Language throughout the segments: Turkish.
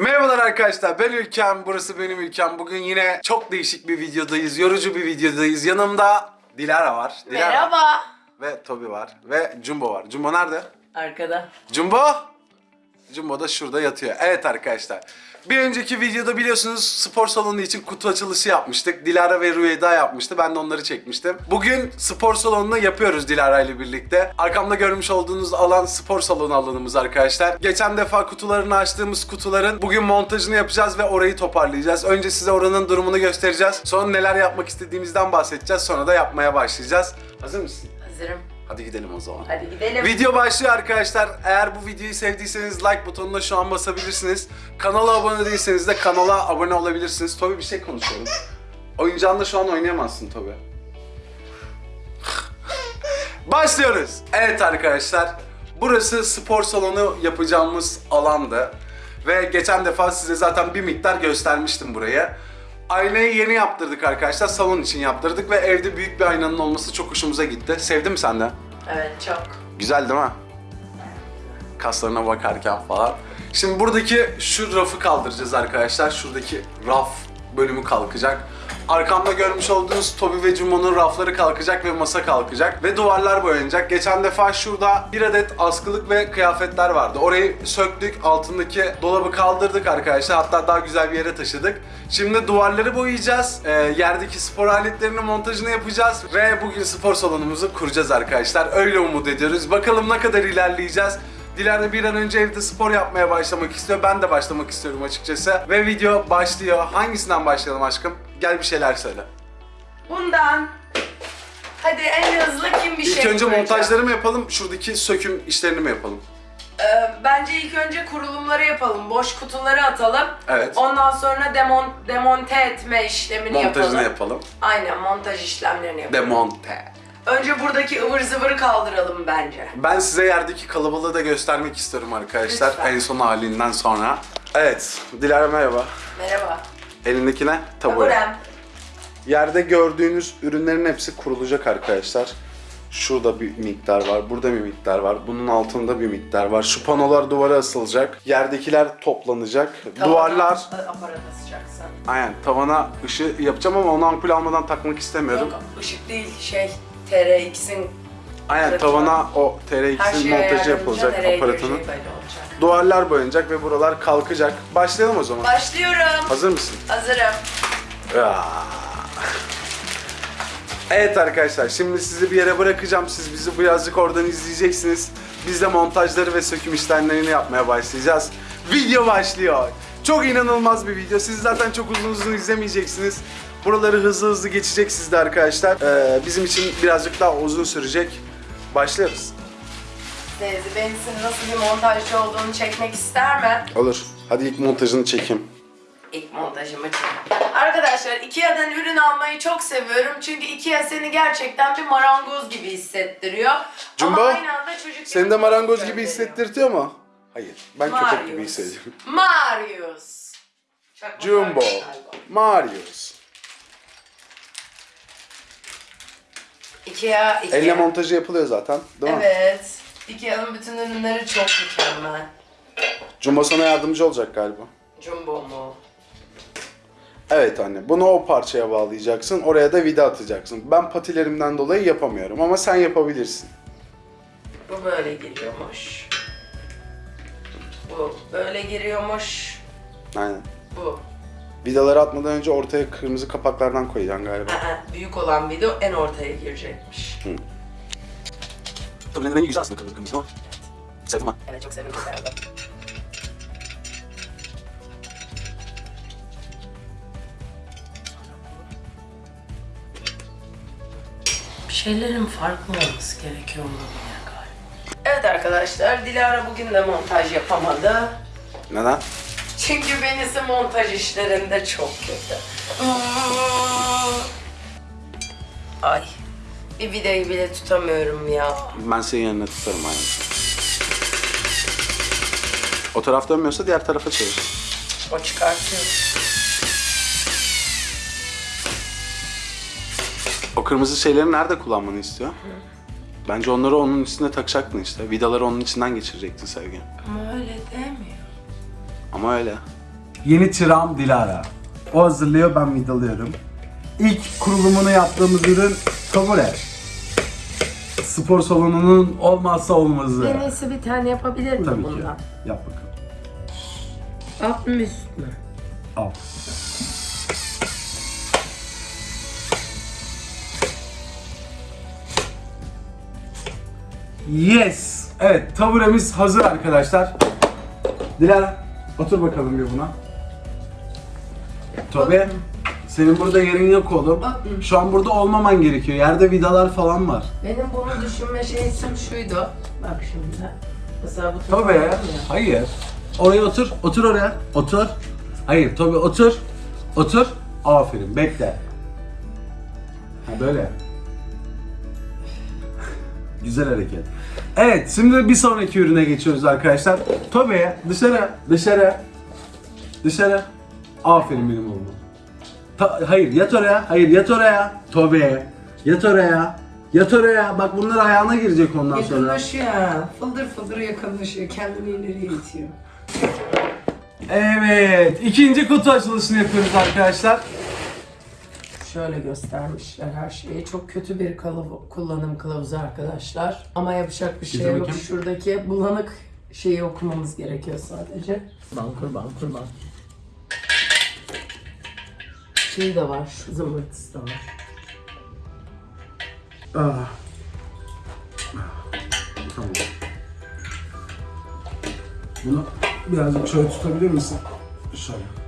Merhabalar arkadaşlar ben Ülkem, burası benim Ülkem. Bugün yine çok değişik bir videodayız, yorucu bir videodayız. Yanımda Dilara var. Dilara Merhaba. Ve Tobi var ve Jumbo var. Jumbo nerede? Arkada. Jumbo! Jumbo da şurada yatıyor. Evet arkadaşlar. Bir önceki videoda biliyorsunuz spor salonu için kutu açılışı yapmıştık. Dilara ve Rüyeda yapmıştı. Ben de onları çekmiştim. Bugün spor salonunu yapıyoruz Dilara ile birlikte. Arkamda görmüş olduğunuz alan spor salonu alanımız arkadaşlar. Geçen defa kutularını açtığımız kutuların bugün montajını yapacağız ve orayı toparlayacağız. Önce size oranın durumunu göstereceğiz. Sonra neler yapmak istediğimizden bahsedeceğiz. Sonra da yapmaya başlayacağız. Hazır mısın? Hazırım. Hadi gidelim o zaman. Hadi gidelim. Video başlıyor arkadaşlar. Eğer bu videoyu sevdiyseniz like butonuna şu an basabilirsiniz. Kanala abone değilseniz de kanala abone olabilirsiniz. Tobi bir şey konuşuyorum. Oyuncağınla şu an oynayamazsın Tobi. Başlıyoruz. Evet arkadaşlar. Burası spor salonu yapacağımız alandı. Ve geçen defa size zaten bir miktar göstermiştim burayı. Aynayı yeni yaptırdık arkadaşlar. Salon için yaptırdık ve evde büyük bir aynanın olması çok hoşumuza gitti. Sevdin mi sen de? Evet çok. Güzel değil mi? Kaslarına bakarken falan. Şimdi buradaki şu rafı kaldıracağız arkadaşlar. Şuradaki raf bölümü kalkacak. Arkamda görmüş olduğunuz Toby ve Jumbo'nun rafları kalkacak ve masa kalkacak. Ve duvarlar boyanacak. Geçen defa şurada bir adet askılık ve kıyafetler vardı. Orayı söktük. Altındaki dolabı kaldırdık arkadaşlar. Hatta daha güzel bir yere taşıdık. Şimdi duvarları boyayacağız. Ee, yerdeki spor aletlerinin montajını yapacağız. Ve bugün spor salonumuzu kuracağız arkadaşlar. Öyle umut ediyoruz. Bakalım ne kadar ilerleyeceğiz. Dilara bir an önce evde spor yapmaya başlamak istiyor. Ben de başlamak istiyorum açıkçası. Ve video başlıyor. Hangisinden başlayalım aşkım? Gel bir şeyler söyle. Bundan. Hadi en hızlı kim bir İlk şey önce koyacak? montajları mı yapalım, şuradaki söküm işlerini mi yapalım? Ee, bence ilk önce kurulumları yapalım. Boş kutuları atalım. Evet. Ondan sonra demon, demonte etme işlemini Montajını yapalım. yapalım. Aynen montaj işlemlerini yapalım. Demonte. Önce buradaki ıvır zıvırı kaldıralım bence. Ben size yerdeki kalabalığı da göstermek istiyorum arkadaşlar. Lütfen. En son halinden sonra. Evet, Dilara merhaba. Merhaba. Elindekine tabure. Taburem. Yerde gördüğünüz ürünlerin hepsi kurulacak arkadaşlar. Şurada bir miktar var, burada bir miktar var, bunun altında bir miktar var. Şu panolar duvara asılacak, yerdekiler toplanacak, duvarlar... Aparat asacaksın. Aynen, tavana ışığı yapacağım ama onu ampul almadan takmak istemiyorum. Yok ışık değil şey TRX'in Aynen, tavana o TRX'in montajı yapılacak aparatının. Duvarlar boyanacak ve buralar kalkacak. Başlayalım o zaman. Başlıyorum. Hazır mısın? Hazırım. Aa. Evet arkadaşlar şimdi sizi bir yere bırakacağım. Siz bizi birazcık oradan izleyeceksiniz. Biz de montajları ve söküm işlemlerini yapmaya başlayacağız. Video başlıyor. Çok inanılmaz bir video. Siz zaten çok uzun uzun izlemeyeceksiniz. Buraları hızlı hızlı geçecek sizde arkadaşlar. Ee, bizim için birazcık daha uzun sürecek. Başlıyoruz. Teyze benim senin nasıl bir montajcı olduğunu çekmek ister mi? Olur. Hadi ilk montajını çekeyim. İlk montajımı çek. Arkadaşlar Ikea'dan ürün almayı çok seviyorum. Çünkü Ikea seni gerçekten bir marangoz gibi hissettiriyor. Jumbo, Ama aynı anda çocuk Seni de marangoz gibi gönderiyor. hissettirtiyor mu? Hayır. Ben köpek gibi Marius. hissediyorum. Marius. Çok Jumbo. Marius galiba. Marius. Ikea, Ikea. Elle montajı yapılıyor zaten değil mi? Evet. Ikea'nın bütün ürünleri çok mükemmel. Jumbo sana yardımcı olacak galiba. Jumbo mu? Evet anne. Bunu o parçaya bağlayacaksın. Oraya da vida atacaksın. Ben patilerimden dolayı yapamıyorum ama sen yapabilirsin. Bu böyle giriyormuş. Bu böyle giriyormuş. Aynen. Bu. Vidaları atmadan önce ortaya kırmızı kapaklardan koyacaksın galiba. Aa, büyük olan video en ortaya girecekmiş. Tabii rengi güzel aslında kırmızı kırmızı ama. Sevdim ha. Evet çok sevdim. Bir şeylerin farklı olması gerekiyor olabilir galiba. Evet arkadaşlar, Dilara bugün de montaj yapamadı. Neden? Çünkü benisi montaj işlerinde çok kötü. Ay, bir videoyu bile tutamıyorum ya. Ben senin yanına tutarım hayatım. O taraf dönmüyorsa diğer tarafa çevir. O çıkartıyor. O kırmızı şeyleri nerede kullanmanı istiyor? Bence onları onun üstüne takacaktın işte. Vidaları onun içinden geçirecektin sevgi. Ama öyle demiyor. Ama öyle. yeni çırağım Dilara. O hazırlıyor, ben vidalıyorum. İlk kurulumunu yaptığımız ürün Tabure. Spor salonunun olmazsa olmazı. En iyisi bir tane yapabilir miyim Tabii ki. bundan? Yap bakalım. Alt mı üst mü? Al. Yes. Evet, taburemiz hazır arkadaşlar. Dilara, otur bakalım bir buna. Tabii. Senin burada yerin yok oğlum. Otur. Şu an burada olmaman gerekiyor. Yerde vidalar falan var. Benim bunu düşünme şeysim şuydu. Bak şimdi. Mesela bu Tabii. ya. Hayır. Oraya otur. Otur oraya. Otur. Hayır. Tabii otur. Otur. Aferin. Bekle. Ha böyle. Güzel hareket. Evet, şimdi bir sonraki ürüne geçiyoruz arkadaşlar. Tobe dışarı, dışarı, dışarı. Aferin benim oğluma. Ta- hayır, yat oraya, hayır yat oraya. Tobe, yat oraya, yat oraya. Bak bunlar ayağına girecek ondan sonra. Yakınlaşıyor ha. Fıldır fıldır yakınlaşıyor. Kendini ileriye itiyor. Evet, ikinci kutu açılışını yapıyoruz arkadaşlar. Şöyle göstermişler her şeyi. Çok kötü bir kılav- kullanım kılavuzu arkadaşlar. Ama yapacak bir şey yok. bakayım. Şuradaki bulanık şeyi okumamız gerekiyor sadece. Bankur bankur bankur. Şey de var, zımbırtısı da var. Ah. Tamam. Bunu birazcık şöyle tutabilir misin? Şöyle.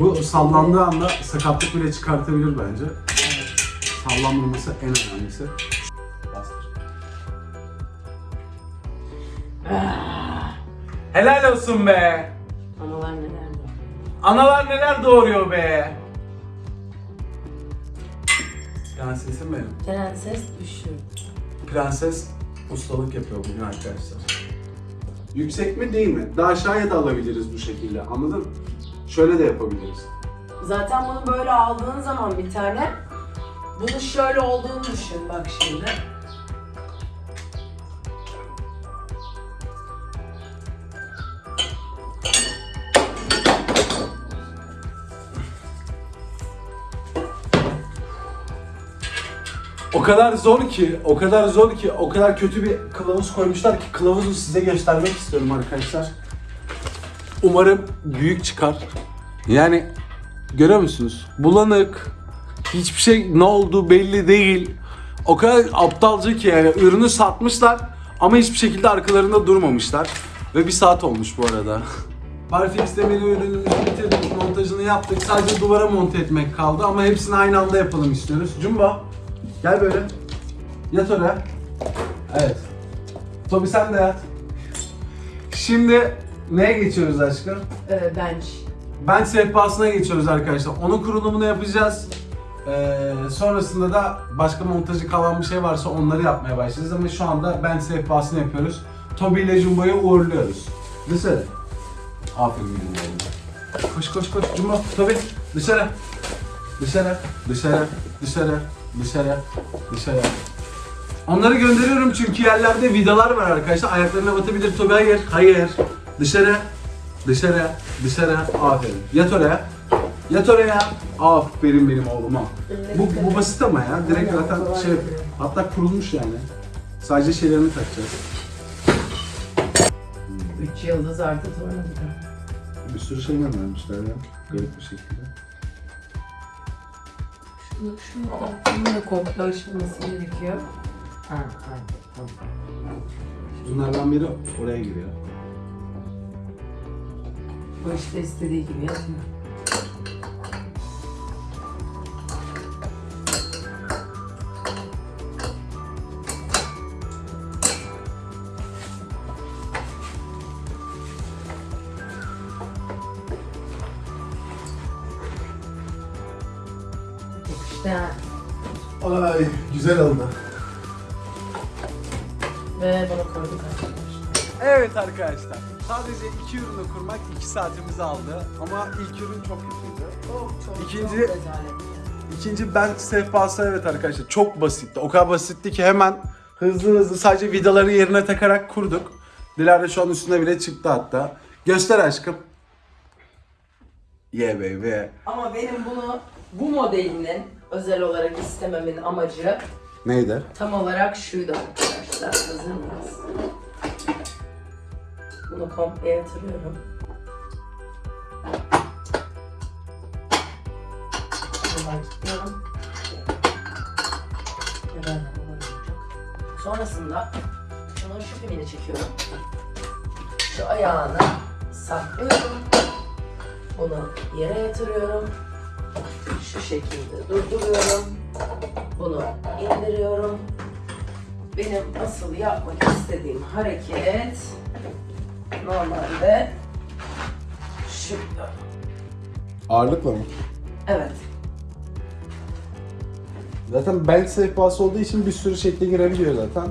Bu sallandığı anda sakatlık bile çıkartabilir bence. Sallanmaması en önemlisi. Bastır. Helal olsun be. Analar neler var? Analar neler doğuruyor be. Prensesim benim. Prenses düşür. Prenses ustalık yapıyor bugün arkadaşlar. Yüksek mi değil mi? Daha aşağıya da alabiliriz bu şekilde anladın mı? Şöyle de yapabiliriz. Zaten bunu böyle aldığın zaman bir tane bunu şöyle olduğunu düşün bak şimdi. O kadar zor ki, o kadar zor ki, o kadar kötü bir kılavuz koymuşlar ki kılavuzu size göstermek istiyorum arkadaşlar. Umarım büyük çıkar. Yani görüyor musunuz? Bulanık, hiçbir şey ne olduğu belli değil. O kadar aptalca ki yani ürünü satmışlar ama hiçbir şekilde arkalarında durmamışlar. Ve bir saat olmuş bu arada. Barfix demiri ürünümüzü bitirdik, montajını yaptık. Sadece duvara monte etmek kaldı ama hepsini aynı anda yapalım istiyoruz. Cumba, gel böyle. Yat oraya. Evet. Tobi sen de yat. Şimdi neye geçiyoruz aşkım? Ee, bench. Ben sehpasına geçiyoruz arkadaşlar. Onun kurulumunu yapacağız. Ee, sonrasında da başka montajı kalan bir şey varsa onları yapmaya başlayacağız ama şu anda ben sehpasını yapıyoruz. Tobi ile Jumbo'yu uğurluyoruz. Dışarı. Aferin oğlum. Koş koş koş Jumbo. Tobi dışarı. Dışarı. Dışarı. Dışarı. Dışarı. Dışarı. Onları gönderiyorum çünkü yerlerde vidalar var arkadaşlar. Ayaklarına batabilir. Tobi hayır. Hayır. Dışarı. Dışarı. Dışarı. Aferin. Yat oraya. Yat oraya. Aferin benim oğluma. Bu, bu basit ama ya. Direkt zaten şey hatta kurulmuş yani. Sadece şeylerini takacağız. Üç yıldız artı tornavida. Bir sürü şey vermişler ya. Garip bir şekilde. Şunu şunu da komple aşılması gerekiyor. Ha, ha, tamam. Bunlardan biri oraya giriyor. Bu işte istediği gibi yazmıyor. İşte Ay güzel oldu. ve bunu koyduk arkadaşlar. Evet arkadaşlar. Sadece iki ürünü kurmak iki saatimizi aldı. Ama ilk ürün çok kötüydü. Çok çok İkinci-. İkinci bench sehpası evet arkadaşlar çok basitti. O kadar basitti ki hemen hızlı hızlı sadece vidaları yerine takarak kurduk. Dilara şu an üstüne bile çıktı hatta. Göster aşkım. Yeah baby. Ama benim bunu bu modelinin özel olarak istememin amacı Neydi? tam olarak şuydu arkadaşlar. Hazır mıyız? Bunu komple yatırıyorum. Buradan kilitliyorum. Sonrasında şunun şu pimini çekiyorum. Şu ayağını saklıyorum. Bunu yere yatırıyorum. Şu şekilde durduruyorum. Bunu indiriyorum. Benim asıl yapmak istediğim hareket normalde şu. Ağırlıkla mı? Evet. Zaten bel sehpası olduğu için bir sürü şekle girebiliyor zaten.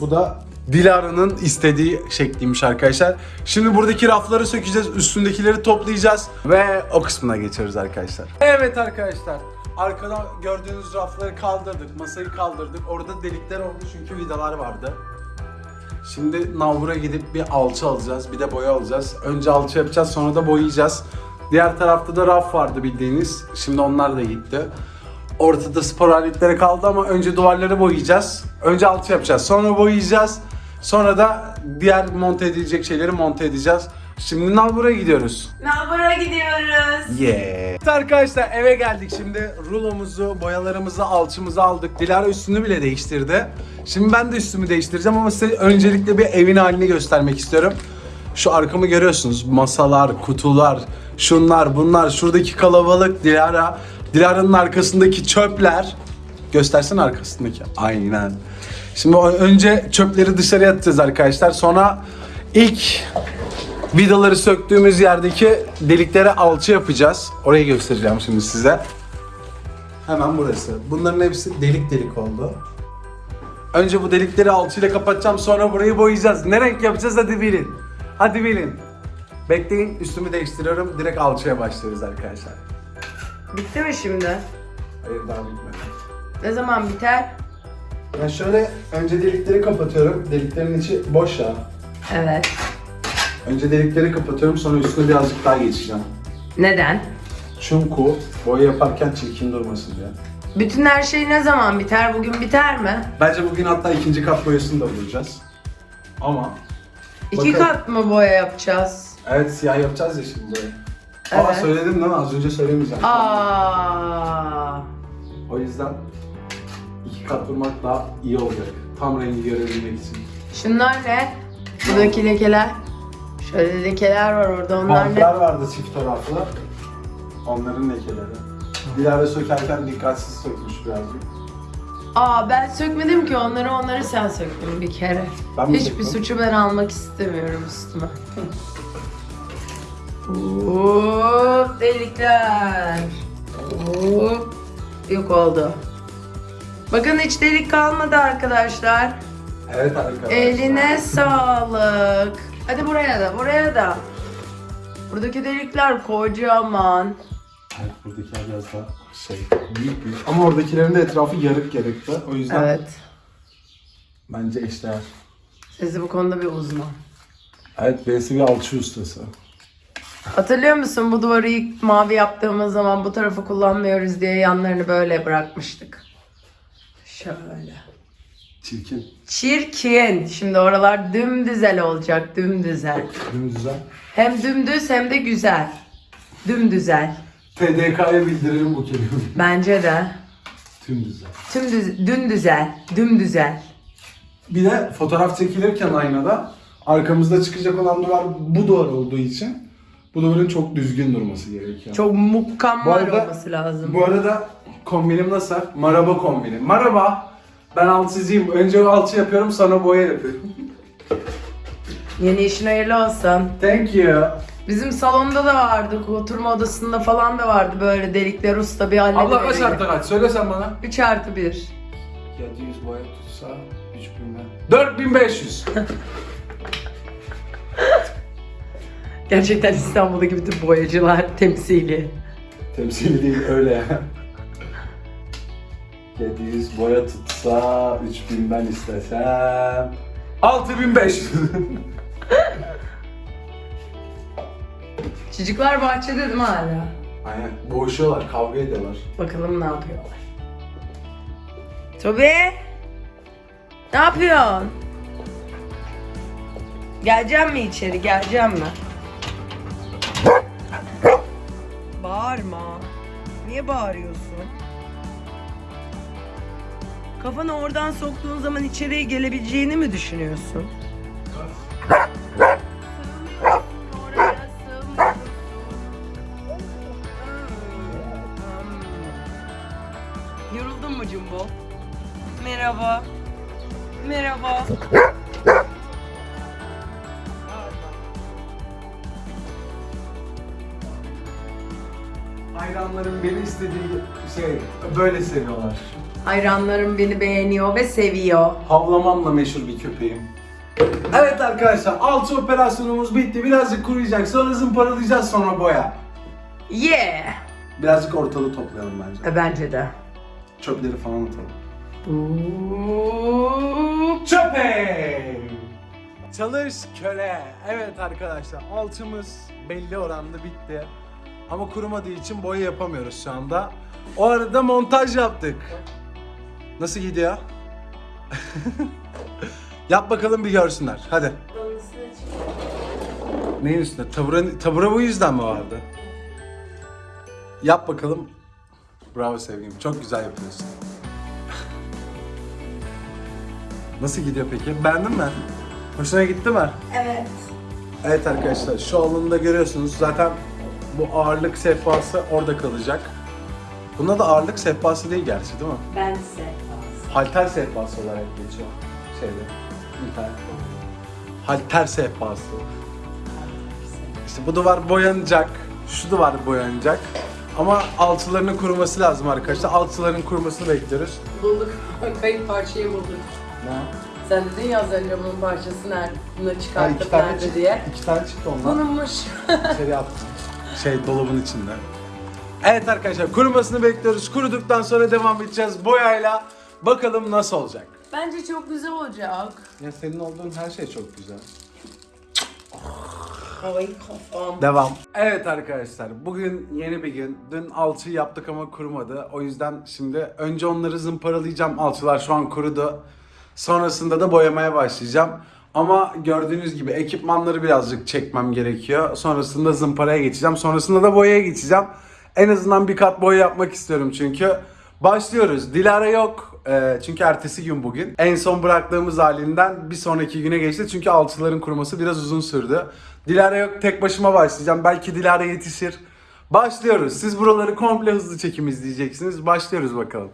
Bu da Dilara'nın istediği şekliymiş arkadaşlar. Şimdi buradaki rafları sökeceğiz, üstündekileri toplayacağız ve o kısmına geçiyoruz arkadaşlar. Evet arkadaşlar, arkada gördüğünüz rafları kaldırdık, masayı kaldırdık. Orada delikler oldu çünkü vidalar vardı. Şimdi navura gidip bir alçı alacağız, bir de boya alacağız. Önce alçı yapacağız, sonra da boyayacağız. Diğer tarafta da raf vardı bildiğiniz. Şimdi onlar da gitti. Ortada spor aletleri kaldı ama önce duvarları boyayacağız. Önce alçı yapacağız, sonra boyayacağız. Sonra da diğer monte edilecek şeyleri monte edeceğiz. Şimdi navura gidiyoruz. Nalbur'a gidiyoruz. Yeah. Arkadaşlar eve geldik şimdi rulomuzu, boyalarımızı, alçımızı aldık. Dilara üstünü bile değiştirdi. Şimdi ben de üstümü değiştireceğim ama size öncelikle bir evin halini göstermek istiyorum. Şu arkamı görüyorsunuz. Masalar, kutular, şunlar, bunlar, şuradaki kalabalık Dilara. Dilara'nın arkasındaki çöpler. Göstersin arkasındaki. Aynen. Şimdi önce çöpleri dışarıya atacağız arkadaşlar. Sonra ilk Vidaları söktüğümüz yerdeki deliklere alçı yapacağız. Orayı göstereceğim şimdi size. Hemen burası. Bunların hepsi delik delik oldu. Önce bu delikleri alçıyla kapatacağım sonra burayı boyayacağız. Ne renk yapacağız hadi bilin. Hadi bilin. Bekleyin üstümü değiştiriyorum. Direkt alçıya başlıyoruz arkadaşlar. Bitti mi şimdi? Hayır daha bitmedi. Ne zaman biter? Ben şöyle önce delikleri kapatıyorum. Deliklerin içi boş ya. Evet. Önce delikleri kapatıyorum sonra üstüne birazcık daha geçeceğim. Neden? Çünkü boya yaparken çirkin durmasın diye. Bütün her şey ne zaman biter? Bugün biter mi? Bence bugün hatta ikinci kat boyasını da bulacağız. Ama İki Bakalım. kat mı boya yapacağız? evet siyah yapacağız ya şimdi boyayı. Evet. söyledim değil mi? Az önce söylemeyeceğim. Aa. O yüzden iki kat vurmak daha iyi olacak. Tam rengi görebilmek için. Şunlar ne? Buradaki lekeler. Şöyle lekeler var orada. Onlar Bantlar ne? vardı çift taraflı. Onların lekeleri. Dilara sökerken dikkatsiz sökmüş birazcık. Aa ben sökmedim ki onları onları sen söktün bir kere. Ben mi Hiçbir söktüm? suçu ben almak istemiyorum üstüme. Hop delikler. Hop. Yok oldu. Bakın hiç delik kalmadı arkadaşlar. Evet arkadaşlar. Eline sağlık. Hadi buraya da, buraya da. Buradaki delikler kocaman. Evet buradakiler biraz daha şey büyük büyük. Ama oradakilerin de etrafı yarık yarıktı. O yüzden Evet. bence eşdeğer. Sizi bu konuda bir uzman. Evet birisi bir alçı ustası. Hatırlıyor musun bu duvarı ilk mavi yaptığımız zaman bu tarafı kullanmıyoruz diye yanlarını böyle bırakmıştık. Şöyle. Çirkin. Çirkin. Şimdi oralar dümdüzel olacak, dümdüzel. Dümdüzel. Hem dümdüz hem de güzel. Dümdüzel. TDK'ya bildirelim bu kelimeyi. Bence de. Dümdüzel. Tüm düz, dümdüzel. Dümdüzel. Bir de fotoğraf çekilirken aynada arkamızda çıkacak olan duvar bu duvar olduğu için bu duvarın çok düzgün durması gerekiyor. Çok mükemmel Bu arada- olması lazım. Bu arada kombinim nasıl? Maraba kombini. Maraba. Ben alçıcıyım. Önce alçı yapıyorum sonra boya yapıyorum. Yeni işin hayırlı olsun. Thank you. Bizim salonda da vardı, oturma odasında falan da vardı böyle delikler usta bir Abla kaç hallediverir. artı kaç? Söyle sen bana. 3 artı 1. 700 boya tutsa 3000'den. 4500. Gerçekten İstanbul'daki bütün boyacılar temsili. Temsili değil öyle ya. 700 boya tutsa 3000 ben istesem 6500 Çocuklar bahçede değil mi hala? Aynen boğuşuyorlar kavga ediyorlar. Bakalım ne yapıyorlar. Tobi! Ne yapıyorsun? Geleceğim mi içeri? Geleceğim mi? Bağırma. Niye bağırıyorsun? Kafanı oradan soktuğun zaman içeriye gelebileceğini mi düşünüyorsun? Yoruldun mu Jumbo? Merhaba. Merhaba. Hayranlarım beni istediği şey böyle seviyorlar. Hayranlarım beni beğeniyor ve seviyor. Havlamamla meşhur bir köpeğim. Evet arkadaşlar alçı operasyonumuz bitti. Birazcık kuruyacak. Sonra zımparalayacağız sonra boya. Yeah. Birazcık ortalığı toplayalım bence. E, bence de. Çöpleri falan atalım. Boop. Çöpe! Çalış köle. Evet arkadaşlar alçımız belli oranda bitti. Ama kurumadığı için boya yapamıyoruz şu anda. O arada montaj yaptık. Nasıl gidiyor? Yap bakalım bir görsünler. Hadi. Neyin üstünde? Tabura, tabura bu yüzden mi vardı? Yap bakalım. Bravo sevgilim. Çok güzel yapıyorsun. Nasıl gidiyor peki? Beğendin mi? Hoşuna gitti mi? Evet. Evet arkadaşlar şu alanında görüyorsunuz zaten bu ağırlık sehpası orada kalacak. Bunda da ağırlık sehpası değil gerçi değil mi? Ben ise. Halter sehpası olarak geçiyor şeyde internet. Halter sehpası. İşte bu duvar boyanacak, şu duvar boyanacak. Ama altılarının kuruması lazım arkadaşlar. Altıların kurumasını bekliyoruz. Bulduk. Kayıp parçayı bulduk. Ne? Sen dedin ya az önce bunun parçası nerede? Bunu Ha, iki tane nerede çıktı, diye. iki tane çıktı ondan. Bununmuş. İçeri attım. Şey dolabın içinde. Evet arkadaşlar kurumasını bekliyoruz. Kuruduktan sonra devam edeceğiz boyayla. Bakalım nasıl olacak. Bence çok güzel olacak. Ya senin olduğun her şey çok güzel. Havayı kafam. Devam. Evet arkadaşlar bugün yeni bir gün. Dün alçı yaptık ama kurumadı. O yüzden şimdi önce onları zımparalayacağım. Alçılar şu an kurudu. Sonrasında da boyamaya başlayacağım. Ama gördüğünüz gibi ekipmanları birazcık çekmem gerekiyor. Sonrasında zımparaya geçeceğim. Sonrasında da boyaya geçeceğim. En azından bir kat boya yapmak istiyorum çünkü. Başlıyoruz. Dilara yok. Ee, çünkü ertesi gün bugün. En son bıraktığımız halinden bir sonraki güne geçti. Çünkü alçıların kuruması biraz uzun sürdü. Dilara yok. Tek başıma başlayacağım. Belki Dilara yetişir. Başlıyoruz. Siz buraları komple hızlı çekim izleyeceksiniz. Başlıyoruz bakalım.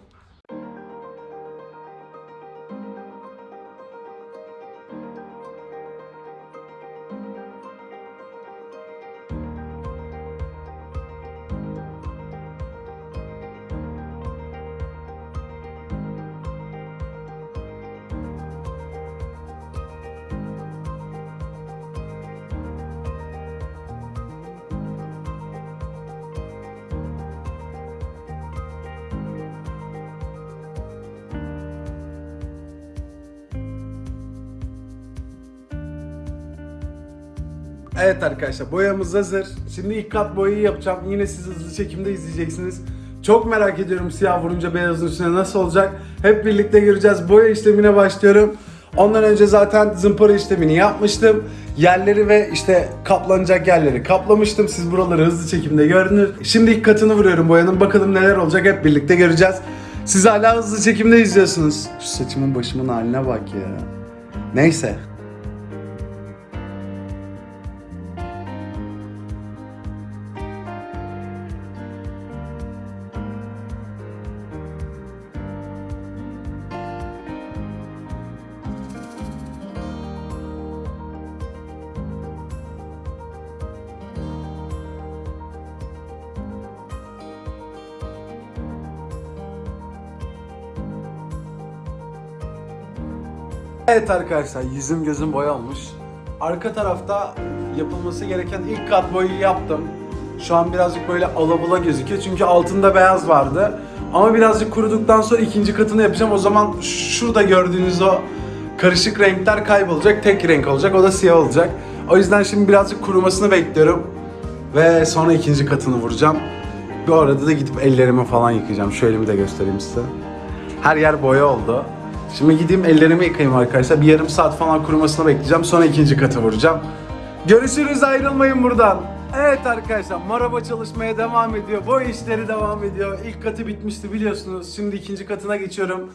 Evet arkadaşlar boyamız hazır. Şimdi ilk kat boyayı yapacağım. Yine siz hızlı çekimde izleyeceksiniz. Çok merak ediyorum siyah vurunca beyazın üstüne nasıl olacak. Hep birlikte göreceğiz. Boya işlemine başlıyorum. Ondan önce zaten zımpara işlemini yapmıştım. Yerleri ve işte kaplanacak yerleri kaplamıştım. Siz buraları hızlı çekimde görünür. Şimdi ilk katını vuruyorum boyanın. Bakalım neler olacak hep birlikte göreceğiz. Siz hala hızlı çekimde izliyorsunuz. Şu saçımın başımın haline bak ya. Neyse. Evet arkadaşlar yüzüm gözüm boya olmuş. Arka tarafta yapılması gereken ilk kat boyayı yaptım. Şu an birazcık böyle alabula gözüküyor çünkü altında beyaz vardı. Ama birazcık kuruduktan sonra ikinci katını yapacağım. O zaman şurada gördüğünüz o karışık renkler kaybolacak. Tek renk olacak. O da siyah olacak. O yüzden şimdi birazcık kurumasını bekliyorum. Ve sonra ikinci katını vuracağım. Bu arada da gidip ellerimi falan yıkayacağım. Şu elimi de göstereyim size. Her yer boya oldu. Şimdi gideyim ellerimi yıkayayım arkadaşlar. Bir yarım saat falan kurumasını bekleyeceğim. Sonra ikinci katı vuracağım. Görüşürüz ayrılmayın buradan. Evet arkadaşlar maraba çalışmaya devam ediyor. Bu işleri devam ediyor. İlk katı bitmişti biliyorsunuz. Şimdi ikinci katına geçiyorum.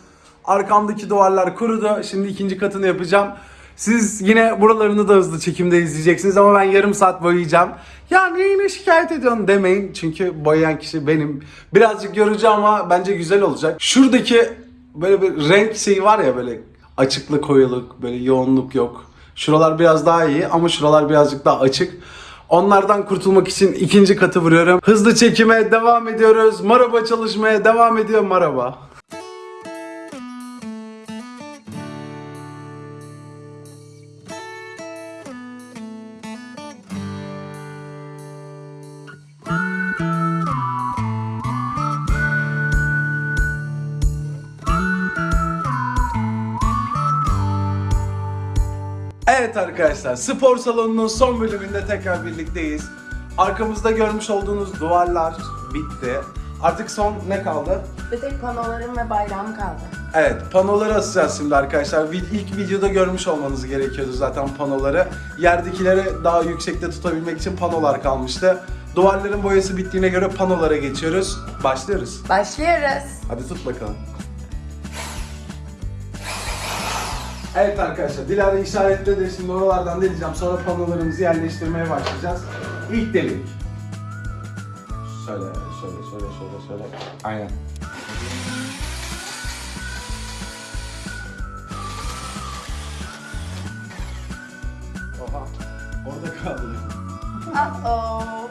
Arkamdaki duvarlar kurudu. Şimdi ikinci katını yapacağım. Siz yine buralarını da hızlı çekimde izleyeceksiniz ama ben yarım saat boyayacağım. Ya neyine şikayet ediyorsun demeyin. Çünkü boyayan kişi benim. Birazcık yorucu ama bence güzel olacak. Şuradaki böyle bir renk şeyi var ya böyle açıklık koyuluk böyle yoğunluk yok. Şuralar biraz daha iyi ama şuralar birazcık daha açık. Onlardan kurtulmak için ikinci katı vuruyorum. Hızlı çekime devam ediyoruz. Maraba çalışmaya devam ediyor maraba. Evet arkadaşlar spor salonunun son bölümünde tekrar birlikteyiz. Arkamızda görmüş olduğunuz duvarlar bitti. Artık son ne kaldı? Bir tek panolarım ve bayrağım kaldı. Evet panoları asacağız şimdi arkadaşlar. İlk videoda görmüş olmanız gerekiyordu zaten panoları. Yerdekileri daha yüksekte tutabilmek için panolar kalmıştı. Duvarların boyası bittiğine göre panolara geçiyoruz. Başlıyoruz. Başlıyoruz. Hadi tut bakalım. Evet arkadaşlar Dilara işaretledi. Şimdi oralardan deleceğim. Sonra panolarımızı yerleştirmeye başlayacağız. İlk delik. Şöyle, şöyle, şöyle, şöyle, şöyle. Aynen. Oha. Orada kaldı. Uh-oh.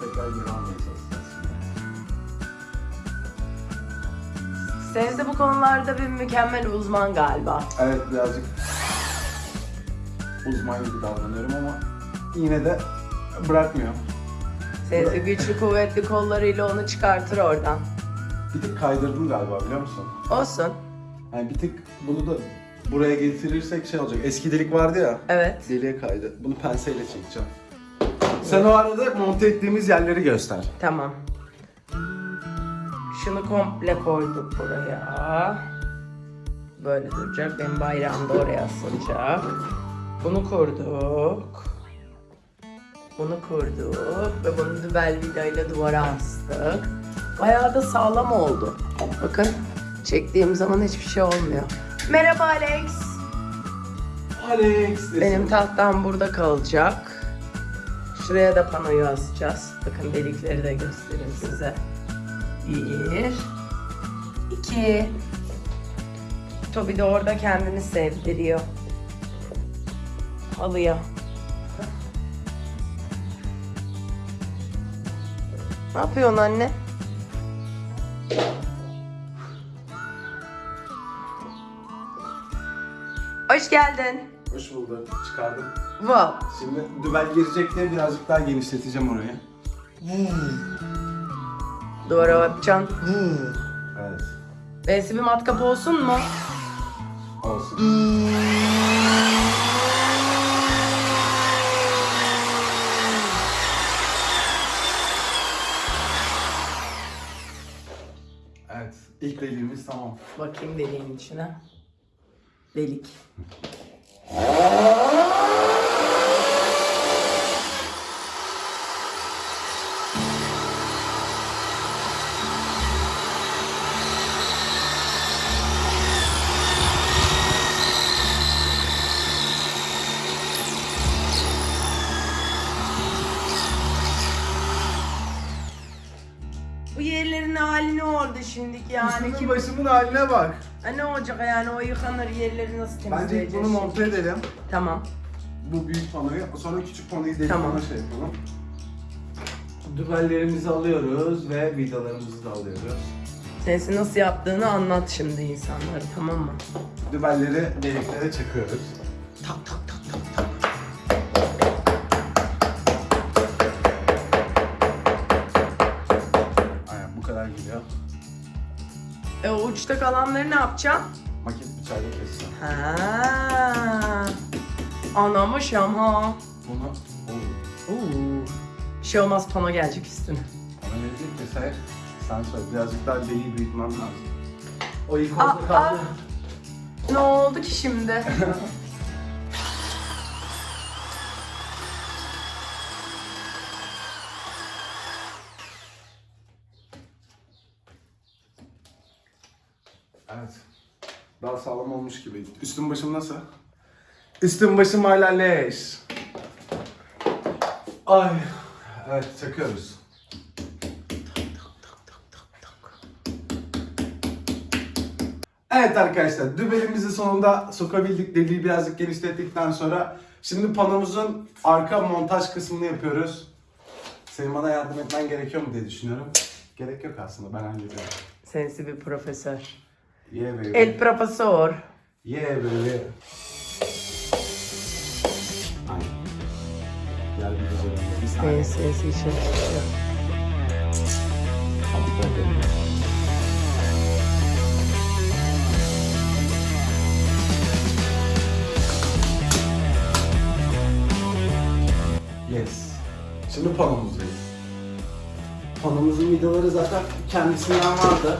Tekrar geri Sevde bu konularda bir mükemmel uzman galiba. Evet birazcık uzman gibi davranıyorum ama yine de bırakmıyor. Sevde güçlü kuvvetli kollarıyla onu çıkartır oradan. Bir tık kaydırdım galiba biliyor musun? Olsun. Yani bir tık bunu da buraya getirirsek şey olacak. Eski delik vardı ya. Evet. Deliğe kaydı. Bunu penseyle çekeceğim. Sen o arada monte ettiğimiz yerleri göster. Tamam. Şunu komple koyduk buraya. Böyle duracak. Benim bayrağım da oraya asılacak. Bunu kurduk. Bunu kurduk ve bunu dübel vidayla duvara astık. Bayağı da sağlam oldu. Bakın çektiğim zaman hiçbir şey olmuyor. Merhaba Alex. Alex. Benim tahtam burada kalacak. Şuraya da panoyu asacağız. Bakın delikleri de göstereyim size. Bir, iki. Tobi de orada kendini sevdiriyor. Halıya. Ne yapıyorsun anne? Hoş geldin. Hoş bulduk. Çıkardım. Wow. Şimdi dübel girecek diye birazcık daha genişleteceğim orayı. Duvara yapacaksın. Evet. B'si bir matkap olsun mu? Olsun. Evet, ilk deliğimiz tamam. Bakayım deliğin içine. Delik. Yani? Üstümün Kim, başımın haline bak. Ha, ne olacak yani o yıkanır yerleri nasıl Bence temizleyeceğiz? ilk bunu monte edelim. Tamam. Bu büyük panoyu, sonra küçük panoyu delik Tamam. pano şey yapalım. Dübellerimizi alıyoruz ve vidalarımızı da alıyoruz. Sensi nasıl yaptığını anlat şimdi insanlara tamam mı? Dübelleri deliklere çakıyoruz. Tak tak. O uçta kalanları ne yapacaksın? Maket bıçağıyla keseceğim. Ha. Anlamışım ha. Bunu Oo, Oo. Bir şey olmaz pano gelecek üstüne. bana verecek vesaire. Sen söyle birazcık daha deliği büyütmem lazım. O ilk Aa, orada kaldı. Ne oldu ki şimdi? Daha sağlam olmuş gibi. Üstüm başım nasıl? Üstüm başım hala leş. Ay. Evet çakıyoruz. Evet arkadaşlar dübelimizi sonunda sokabildik. Deliği birazcık genişlettikten sonra şimdi panomuzun arka montaj kısmını yapıyoruz. Senin bana yardım etmen gerekiyor mu diye düşünüyorum. Gerek yok aslında ben hallediyorum. Sensi bir profesör. Yeah baby. El profesor. Yeah baby. Aynen. Gel Bir saniye. Sensi sensi için. Yes. Şimdi panomuzdayız. Panomuzun vidaları zaten kendisinden vardı.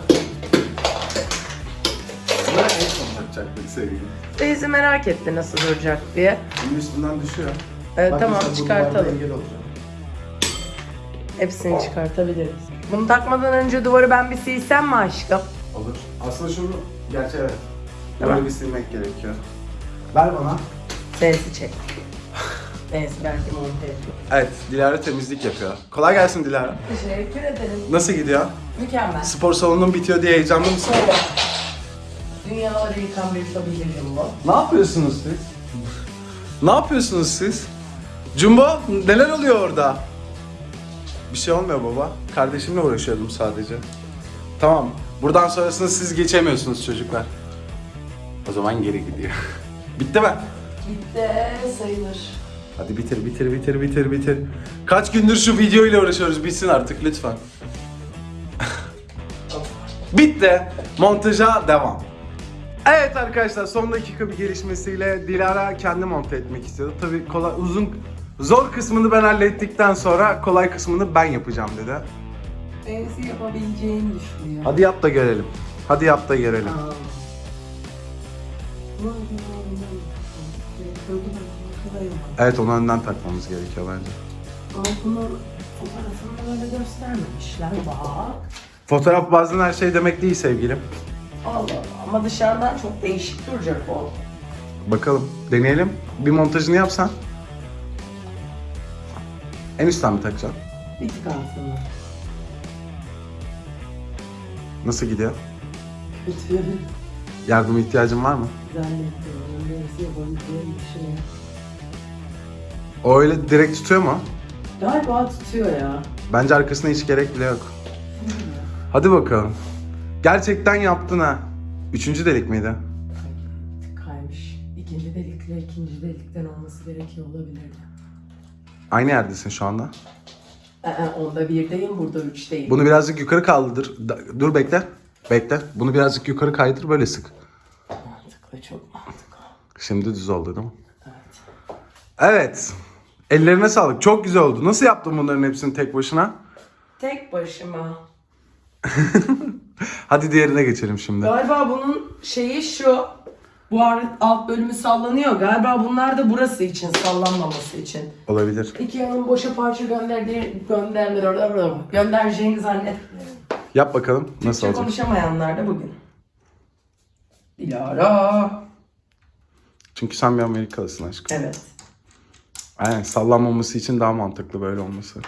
En son takacaktık sevgilim. Teyze merak etti nasıl duracak diye. Bunun üstünden düşüyor. Evet Bak tamam mesela bu duvarda çıkartalım. engel olacak. Hepsini çıkartabiliriz. Bunu takmadan önce duvarı ben bir silsem mi aşkım? Olur. Aslında şunu, gerçi evet. Tamam. Böyle bir silmek gerekiyor. Ver bana. Sensi çek. Sensi belki monte ediyor. Evet, Dilara temizlik yapıyor. Kolay gelsin Dilara. Teşekkür ederim. Nasıl gidiyor? Mükemmel. Spor salonunun bitiyor diye heyecanlı mısın? Dünyaları yıkan bir tabilerim bu. Ne yapıyorsunuz siz? ne yapıyorsunuz siz? Jumbo neler oluyor orada? Bir şey olmuyor baba. Kardeşimle uğraşıyordum sadece. Tamam. Buradan sonrasını siz geçemiyorsunuz çocuklar. O zaman geri gidiyor. Bitti mi? Gitti sayılır. Hadi bitir bitir bitir bitir bitir. Kaç gündür şu video ile uğraşıyoruz. Bitsin artık lütfen. Bitti. Montaja devam. Evet arkadaşlar son dakika bir gelişmesiyle Dilara kendi monte etmek istiyordu. Tabii kolay uzun zor kısmını ben hallettikten sonra kolay kısmını ben yapacağım dedi. Sensi yapabileceğini düşünüyor. Hadi yap da görelim. Hadi yap da görelim. Aa. Evet onu önden takmamız gerekiyor bence. Ama bunun fotoğrafını öyle göstermemişler bak. Fotoğraf bazen her şey demek değil sevgilim. Allah Allah ama dışarıdan çok değişik duracak o. Bakalım deneyelim. Bir montajını yapsan. En üstten mi takacaksın? Bir tık altına. Nasıl gidiyor? Kötü. Yardıma ihtiyacın var mı? Zannetmiyorum. Neyse yapabileceğini düşünüyorum. O öyle direkt tutuyor mu? Galiba tutuyor ya. Bence arkasına hiç gerek bile yok. Hadi bakalım. Gerçekten yaptın ha. Üçüncü delik miydi? Kaymış. İkinci delikle ikinci delikten olması gerekiyor olabilirdi. Aynı yerdesin şu anda. Ee, onda birdeyim, burada üçteyim. Bunu birazcık yukarı kaldır. Da- Dur bekle. Bekle. Bunu birazcık yukarı kaydır böyle sık. Mantıklı, çok mantıklı. Şimdi düz oldu değil mi? Evet. Evet. Ellerine sağlık. Çok güzel oldu. Nasıl yaptın bunların hepsini tek başına? Tek başıma. Hadi diğerine geçelim şimdi. Galiba bunun şeyi şu. Bu alt bölümü sallanıyor. Galiba bunlar da burası için, sallanmaması için. Olabilir. Ikea'nın boşa parça gönderdiği gönderdiler göndereceğini zannetmiyorum. Yap bakalım nasıl Türkçe olacak. konuşamayanlar da bugün. Dilara. Çünkü sen bir Amerikalısın aşkım. Evet. Aynen sallanmaması için daha mantıklı böyle olması.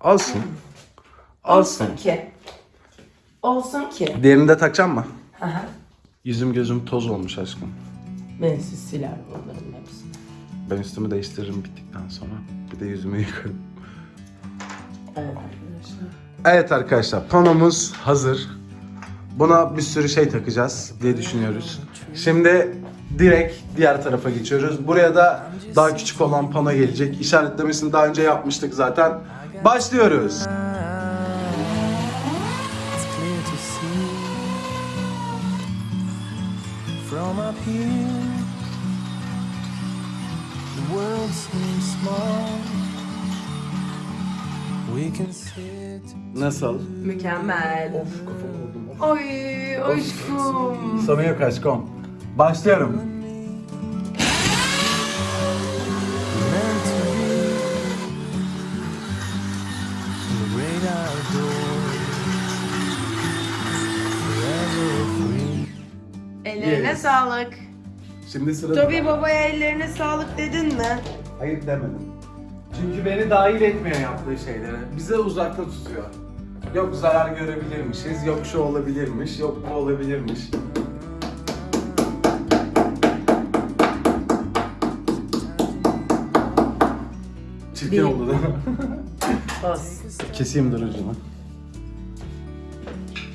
Olsun. Olsun. Ki. Olsun ki. Diğerini de takacağım mı? Hı hı. Yüzüm gözüm toz olmuş aşkım. Ben siz siler onların hepsini. Ben üstümü değiştiririm bittikten sonra. Bir de yüzümü yıkarım. Evet arkadaşlar. Evet arkadaşlar panomuz hazır. Buna bir sürü şey takacağız diye düşünüyoruz. Şimdi direkt diğer tarafa geçiyoruz. Buraya da daha küçük olan pano gelecek. İşaretlemesini daha önce yapmıştık zaten. Başlıyoruz. Nasıl? Mükemmel. Of kafamı vurdum. Of. Ay aşkım. Sana yok aşkım. Başlıyorum. Ellerine Yes. sağlık. Şimdi sırada... Tobi babaya ellerine sağlık dedin mi? Hayır demedim. Çünkü beni dahil etmiyor yaptığı şeylere. Bize uzakta tutuyor. Yok zarar görebilirmişiz, yok şu olabilirmiş, yok bu olabilirmiş. Çirkin oldu değil mi? Bas. Keseyim dur ucunu.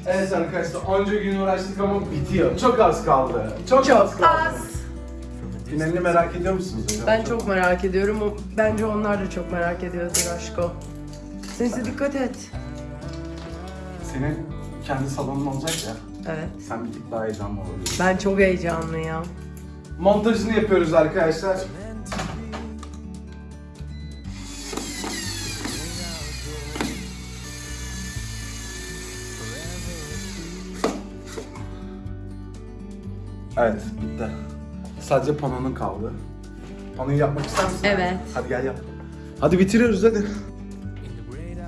Evet arkadaşlar onca gün uğraştık ama bitiyor. Çok az kaldı. Çok, az Çok kaldı. az. Finalini merak ediyor musunuz hocam? Ben çok merak ediyorum. O- Bence onlar da çok merak ediyordur aşko. Sesi dikkat et. Senin kendi salonun olacak ya. Evet. Sen bir tık daha heyecanlı olabilirsin. Ben çok heyecanlıyım. Montajını yapıyoruz arkadaşlar. Evet, bitti. Sadece panonun kaldı. Panoyu yapmak ister misin? Evet. Hadi gel yap. Hadi bitiriyoruz hadi.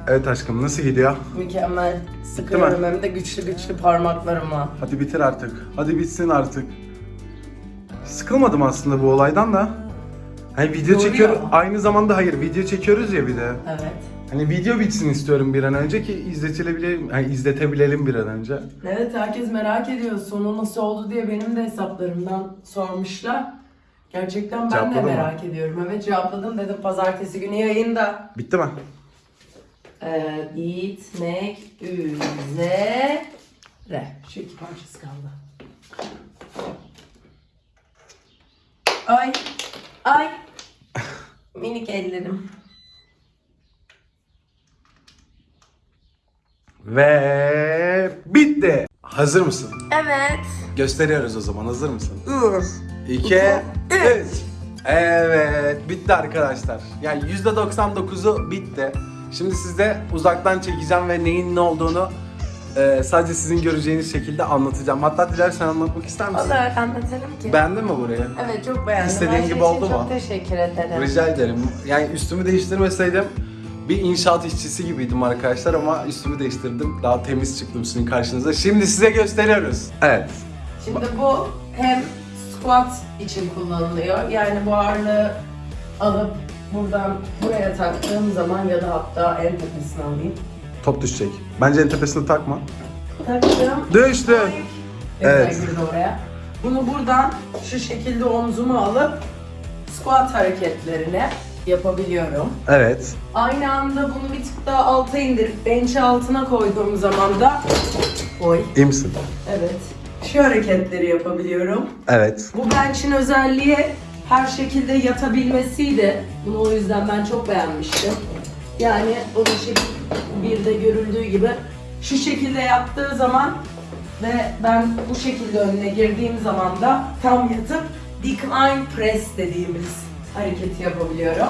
Evet aşkım nasıl gidiyor? Mükemmel. Sıkıyorum hem de güçlü güçlü parmaklarıma. Hadi bitir artık. Hadi bitsin artık. Sıkılmadım aslında bu olaydan da. Hani video Doğru çekiyoruz. ya. Aynı zamanda hayır video çekiyoruz ya bir de. Evet. Hani video bitsin istiyorum bir an önce ki izletilebilelim, hani izletebilelim bir an önce. Evet herkes merak ediyor sonu nasıl oldu diye benim de hesaplarımdan sormuşlar. Gerçekten ben Cevapladın de merak ediyorum. Evet cevapladım dedim pazartesi günü yayında. Bitti mi? Ee, bitmek üzere. Şu iki parçası kaldı. Ay. Ay. Minik ellerim. Ve bitti. Hazır mısın? Evet. Gösteriyoruz o zaman. Hazır mısın? Ür. 2 3 Evet, bitti arkadaşlar. Yani %99'u bitti. Şimdi size uzaktan çekeceğim ve neyin ne olduğunu e, sadece sizin göreceğiniz şekilde anlatacağım. Hatta dilersen anlatmak ister misin? Olur anlatalım ki. Beğendin mi burayı? Evet çok beğendim. İstediğin Her şey gibi için oldu çok mu? teşekkür ederim. Rica ederim. Yani üstümü değiştirmeseydim bir inşaat işçisi gibiydim arkadaşlar ama üstümü değiştirdim. Daha temiz çıktım sizin karşınıza. Şimdi size gösteriyoruz. Evet. Şimdi bu hem squat için kullanılıyor. Yani bu ağırlığı alıp buradan buraya taktığım zaman ya da hatta en tepesine alayım. Top düşecek. Bence en tepesine takma. Taktım. Düştü. Evet. Girdi oraya. Bunu buradan şu şekilde omzuma alıp squat hareketlerini yapabiliyorum. Evet. Aynı anda bunu bir tık daha alta indirip bench'i altına koyduğum zaman da oy İyi misin? evet şu hareketleri yapabiliyorum. Evet. Bu bench'in özelliği her şekilde yatabilmesiydi. Bunu o yüzden ben çok beğenmiştim. Yani o şekilde bir de görüldüğü gibi şu şekilde yaptığı zaman ve ben bu şekilde önüne girdiğim zaman da tam yatıp decline press dediğimiz hareketi yapabiliyorum.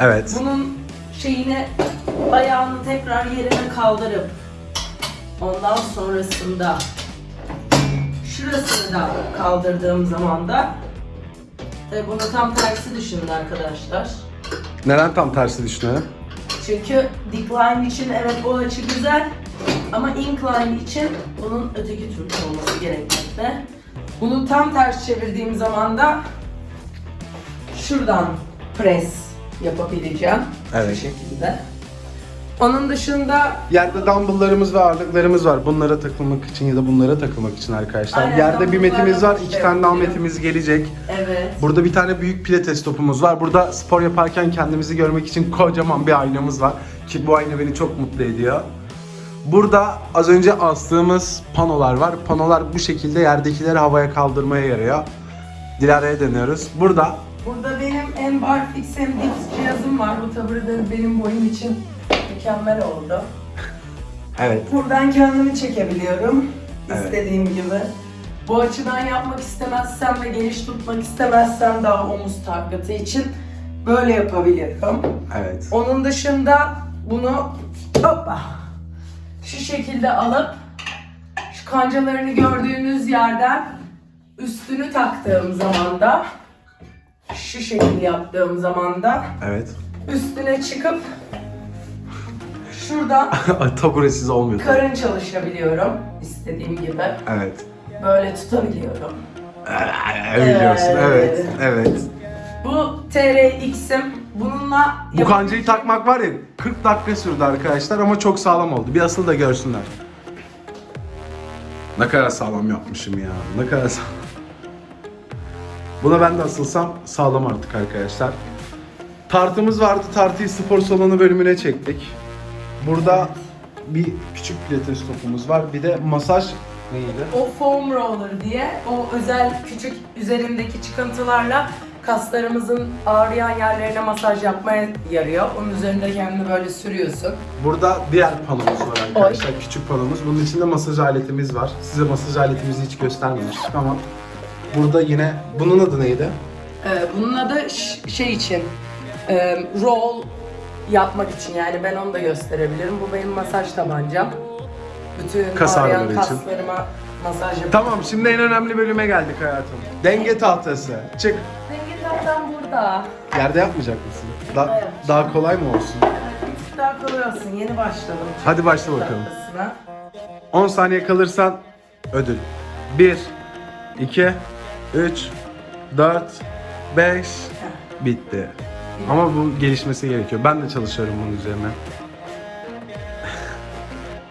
Evet. Bunun şeyini ayağını tekrar yerine kaldırıp ondan sonrasında şurasını da kaldırdığım zaman da e, bunu tam tersi düşünün arkadaşlar. Neden tam tersi düşünüyorum? Çünkü decline için evet bu açı güzel ama incline için bunun öteki türlü olması gerekmekte. Bunu tam ters çevirdiğim zaman da şuradan press yapabileceğim. Evet. Şu şekilde. Onun dışında Yerde dumbbelllarımız ve ağırlıklarımız var. Bunlara takılmak için ya da bunlara takılmak için arkadaşlar. Aynen, Yerde bir metimiz var. iki şey tane daha metimiz gelecek. evet. Burada bir tane büyük pilates topumuz var. Burada spor yaparken kendimizi görmek için kocaman bir aynamız var. Ki bu ayna beni çok mutlu ediyor. Burada az önce astığımız panolar var. Panolar bu şekilde yerdekileri havaya kaldırmaya yarıyor. Dilara'ya dönüyoruz. Burada Burada benim hem barfix hem dips cihazım var. Bu tabii de benim boyum için mükemmel oldu. Evet. Buradan kendimi çekebiliyorum. Evet. istediğim gibi. Bu açıdan yapmak istemezsem ve geniş tutmak istemezsem daha omuz taklatı için böyle yapabilirim. Evet. Onun dışında bunu hoppa şu şekilde alıp şu kancalarını gördüğünüz yerden üstünü taktığım zaman da şu şekilde yaptığım zaman da Evet. üstüne çıkıp şuradan Taburesiz olmuyor. karın çalışabiliyorum istediğim gibi. Evet. Böyle tutabiliyorum. Biliyorsun. Evet. Evet. Evet. Bu TRX'im. Bununla Bu kancayı takmak var ya 40 dakika sürdü arkadaşlar ama çok sağlam oldu. Bir asıl da görsünler. Ne kadar sağlam yapmışım ya. Ne kadar sağlam. Buna ben de asılsam sağlam artık arkadaşlar. Tartımız vardı. Tartıyı spor salonu bölümüne çektik. Burada bir küçük pilates topumuz var. Bir de masaj neydi? O foam roller diye o özel küçük üzerindeki çıkıntılarla kaslarımızın ağrıyan yerlerine masaj yapmaya yarıyor. Onun üzerinde kendini böyle sürüyorsun. Burada diğer panomuz var arkadaşlar. Küçük panomuz. Bunun içinde masaj aletimiz var. Size masaj aletimizi hiç göstermemiştik ama burada yine bunun adı neydi? Ee, bunun adı şey için e, roll yapmak için yani ben onu da gösterebilirim. Bu benim masaj tabancam. Bütün Kas ağrıyan ağrıları için. kaslarıma masaj yapıyorum. Tamam şimdi en önemli bölüme geldik hayatım. Denge tahtası. Çık. Denge tahtam burada. Yerde yapmayacak mısın? Da- yapacağım. daha kolay mı olsun? Daha kolay olsun. Yeni başladım. Hadi başla bakalım. Tahtasına. 10 saniye kalırsan ödül. 1 2 3 4 5 bitti. Ama bu gelişmesi gerekiyor. Ben de çalışıyorum bunun üzerine.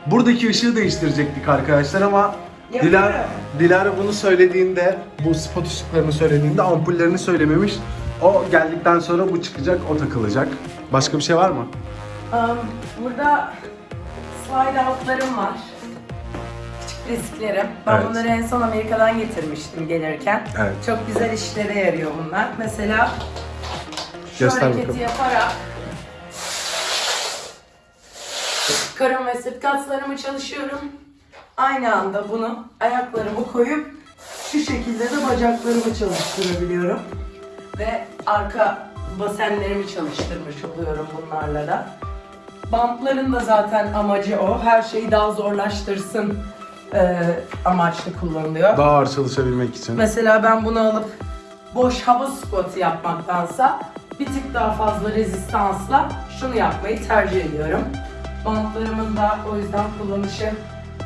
Buradaki ışığı değiştirecektik arkadaşlar ama. Dilara, Dilara bunu söylediğinde, bu spot ışıklarını söylediğinde ampullerini söylememiş. O geldikten sonra bu çıkacak, o takılacak. Başka bir şey var mı? Um, burada slide outlarım var. Risklerim. Ben Evet. bunları en son Amerika'dan getirmiştim gelirken. Evet. Çok güzel işlere yarıyor bunlar. Mesela şu Göster hareketi bakalım. yaparak karın ve sırt kaslarımı çalışıyorum. Aynı anda bunu ayaklarımı koyup şu şekilde de bacaklarımı çalıştırabiliyorum. Ve arka basenlerimi çalıştırmış oluyorum bunlarla da. Bantların da zaten amacı o. Her şeyi daha zorlaştırsın e, amaçlı kullanılıyor. Daha ağır çalışabilmek için. Mesela ben bunu alıp boş hava squat'ı yapmaktansa bir tık daha fazla rezistansla şunu yapmayı tercih ediyorum. Bantlarımın da o yüzden kullanışı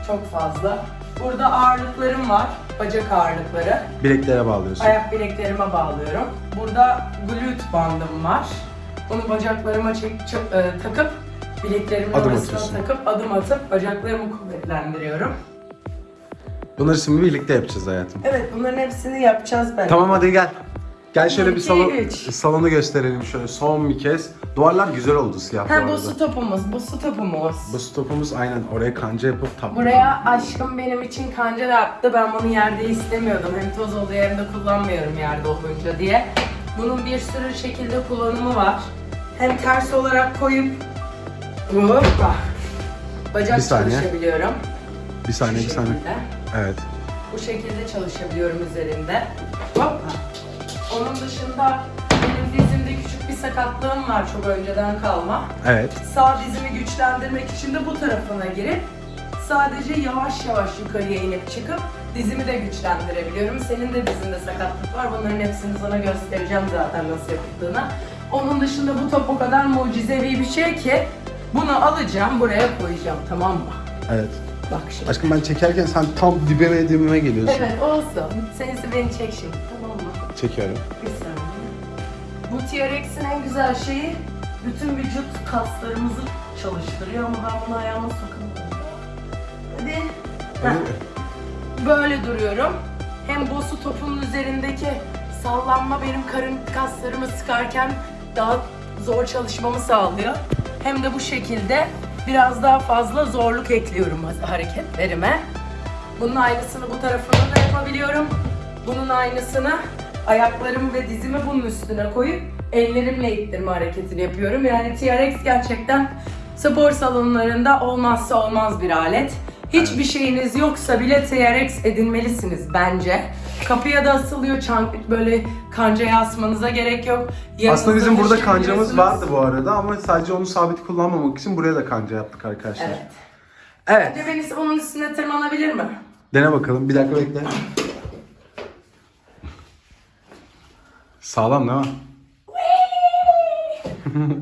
çok fazla. Burada ağırlıklarım var, bacak ağırlıkları. Bileklere bağlıyorsun. Ayak bileklerime bağlıyorum. Burada glute bandım var. Bunu bacaklarıma çek, çek- e, takıp bileklerimin Adım arasına atıyorsun. takıp adım atıp bacaklarımı kuvvetlendiriyorum. Bunları şimdi birlikte yapacağız hayatım. Evet bunların hepsini yapacağız ben. Tamam hadi gel. Gel şöyle bir İki, salon, üç. salonu gösterelim şöyle son bir kez. Duvarlar güzel oldu siyah bu Ha arada. bu su topumuz, bu su topumuz. Bu stopumuz aynen oraya kanca yapıp tap. Buraya aşkım benim için kanca da yaptı. Ben bunu yerde istemiyordum. Hem toz oluyor hem de kullanmıyorum yerde olunca diye. Bunun bir sürü şekilde kullanımı var. Hem ters olarak koyup hoppa bacak Bir saniye. çalışabiliyorum. Bir saniye bir saniye. Evet. Bu şekilde çalışabiliyorum üzerinde. Hoppa. Onun dışında benim dizimde küçük bir sakatlığım var çok önceden kalma. Evet. Sağ dizimi güçlendirmek için de bu tarafına girip sadece yavaş yavaş yukarıya inip çıkıp dizimi de güçlendirebiliyorum. Senin de dizinde sakatlık var. Bunların hepsini sana göstereceğim zaten nasıl yapıldığını. Onun dışında bu top o kadar mucizevi bir şey ki bunu alacağım buraya koyacağım tamam mı? Evet. Bak şimdi. Aşkım ben çekerken sen tam dibime dibime geliyorsun. Evet olsun. Sensi beni çek şimdi tamam mı? Çekiyorum. Bir saniye. Bu TRX'in en güzel şeyi bütün vücut kaslarımızı çalıştırıyor ama ben bunu ayağıma sokamıyorum. Hadi. Heh. Böyle duruyorum. Hem bu su topunun üzerindeki sallanma benim karın kaslarımı sıkarken daha zor çalışmamı sağlıyor. Hem de bu şekilde biraz daha fazla zorluk ekliyorum hareketlerime. Bunun aynısını bu tarafına da yapabiliyorum. Bunun aynısını ayaklarımı ve dizimi bunun üstüne koyup ellerimle ittirme hareketini yapıyorum. Yani TRX gerçekten Spor salonlarında olmazsa olmaz bir alet. Hiçbir şeyiniz yoksa bile TRX edinmelisiniz bence. Kapıya da asılıyor çank böyle kancaya asmanıza gerek yok. Yanınızda Aslında bizim burada kancamız vardı bu arada ama sadece onu sabit kullanmamak için buraya da kanca yaptık arkadaşlar. Evet. Evet. Venüs bunun üstüne tırmanabilir mi? Dene bakalım. Bir dakika bekle. Sağlam değil mi?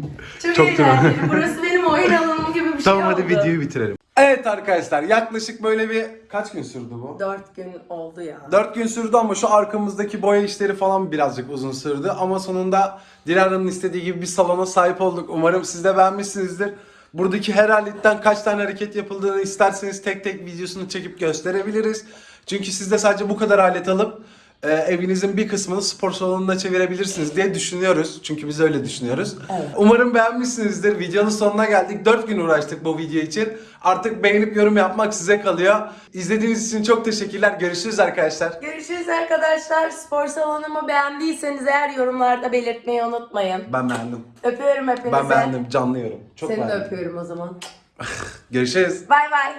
Çok, Çok eğlenceli. Burası benim oyun alanım gibi bir şey Tamam oldu. hadi videoyu bitirelim. Evet arkadaşlar yaklaşık böyle bir kaç gün sürdü bu? Dört gün oldu ya. 4 gün sürdü ama şu arkamızdaki boya işleri falan birazcık uzun sürdü. Ama sonunda Dilara'nın istediği gibi bir salona sahip olduk. Umarım siz de beğenmişsinizdir. Buradaki her aletten kaç tane hareket yapıldığını isterseniz tek tek videosunu çekip gösterebiliriz. Çünkü siz de sadece bu kadar alet alıp e, evinizin bir kısmını spor salonuna çevirebilirsiniz diye düşünüyoruz. Çünkü biz öyle düşünüyoruz. Evet. Umarım beğenmişsinizdir. Videonun sonuna geldik. 4 gün uğraştık bu video için. Artık beğenip yorum yapmak size kalıyor. İzlediğiniz için çok teşekkürler. Görüşürüz arkadaşlar. Görüşürüz arkadaşlar. Spor salonumu beğendiyseniz eğer yorumlarda belirtmeyi unutmayın. Ben beğendim. Öpüyorum hepinizi. Ben beğendim. Canlı yorum. Çok Seni de beğendim. öpüyorum o zaman. Görüşürüz. Bay bay.